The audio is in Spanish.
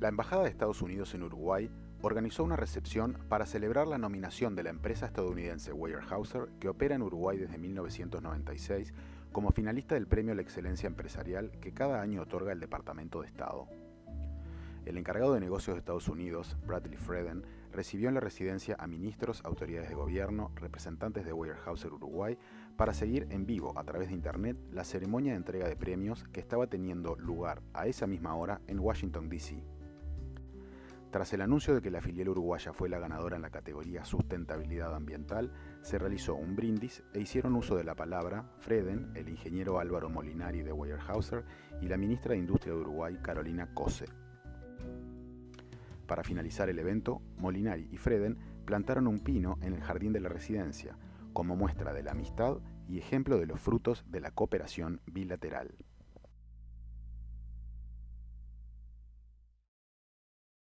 La Embajada de Estados Unidos en Uruguay organizó una recepción para celebrar la nominación de la empresa estadounidense Weyerhaeuser, que opera en Uruguay desde 1996, como finalista del Premio a la Excelencia Empresarial que cada año otorga el Departamento de Estado. El encargado de negocios de Estados Unidos, Bradley Freden, recibió en la residencia a ministros, autoridades de gobierno, representantes de Weyerhaeuser Uruguay, para seguir en vivo a través de Internet la ceremonia de entrega de premios que estaba teniendo lugar a esa misma hora en Washington, D.C. Tras el anuncio de que la filial uruguaya fue la ganadora en la categoría Sustentabilidad Ambiental, se realizó un brindis e hicieron uso de la palabra Freden, el ingeniero Álvaro Molinari de Weyerhaeuser y la ministra de Industria de Uruguay, Carolina Cose. Para finalizar el evento, Molinari y Freden plantaron un pino en el jardín de la residencia, como muestra de la amistad y ejemplo de los frutos de la cooperación bilateral.